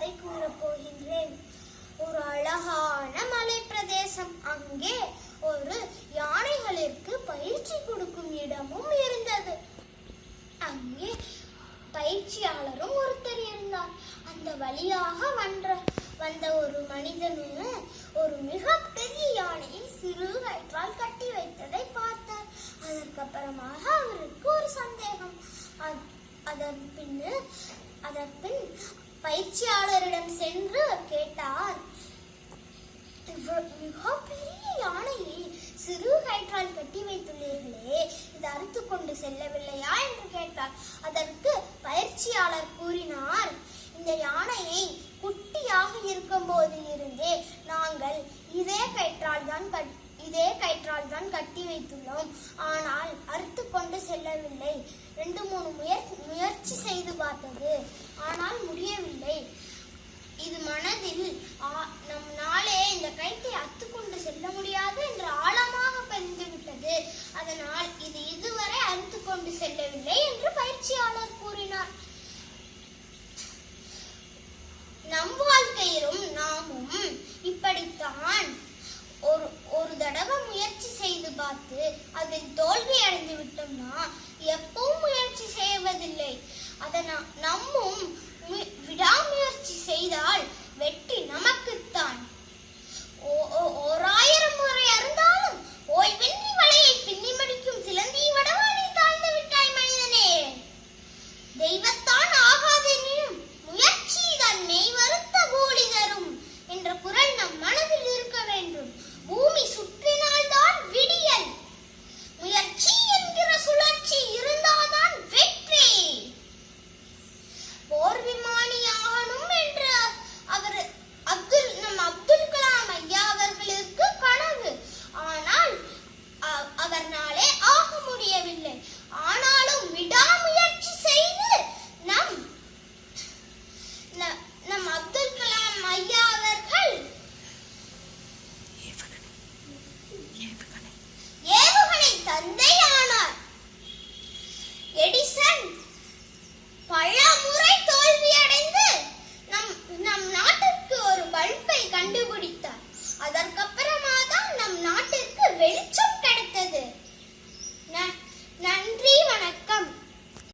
கதை கூறப்போகின்றேன். ஒரு அழகான மலை பிரதேசம் அங்கே ஒரு யானைகளுக்கு பயிற்சி கொடுக்கும் இடமும் இருந்தது. அங்கே பயிற்சியாளரும் ஒருத்தர் இருந்தார். அந்த வழியாக வன்ற வந்த ஒரு மனிதனு ஒரு மிகப்பெரிய யானையை சிறு கயிற்றால் கட்டி வைத்ததை பார்த்தார். அதற்கப்புறமாக அவருக்கு ஒரு சந்தேகம். அதன் பின்னு அதன் பின் பயிற்சியாளரிடம் சென்று கேட்டார். மிகப்பெரிய யானையை சிறு கயிற்றால் கட்டி வைத்துள்ளீர்களே இது அறுத்து கொண்டு செல்லவில்லையா? என்று கேட்டார். அதற்கு பயிற்சியாளர் கூறினார் இந்த யானையை குட்டியாக இருக்கும் போதிலிருந்தே நாங்கள் இதே கயிற்றால் தான் கட் இதே கயிற்றால் தான் கட்டி வைத்துள்ளோம். ஆனால் அறுத்து கொண்டு செல்லவில்லை. ரெண்டு மூணு முயற் முயற்சி செய்து பார்த்தது. ஆனால் முடியவில்லை. இது மனதில் ஆ- நம் நாளே இந்த கயிற்றை அத்துக்கொண்டு செல்ல முடியாது என்று ஆழமாக பதிந்து விட்டது. அதனால் இது இதுவரை அறுத்து கொண்டு செல்லவில்லை என்று பயிற்சியாளர் கூறினார். நம் வாழ்க்கையிலும் நாமும் இப்படித்தான் பார்த்து அதில் தோல்வி அடைந்து விட்டோம்னா எப்பவும் முயற்சி செய்வதில்லை. அதனால் நம்மும் விடாமுயற்சி செய்தால் வெற்றி நமக்கு vermelho. Tchau!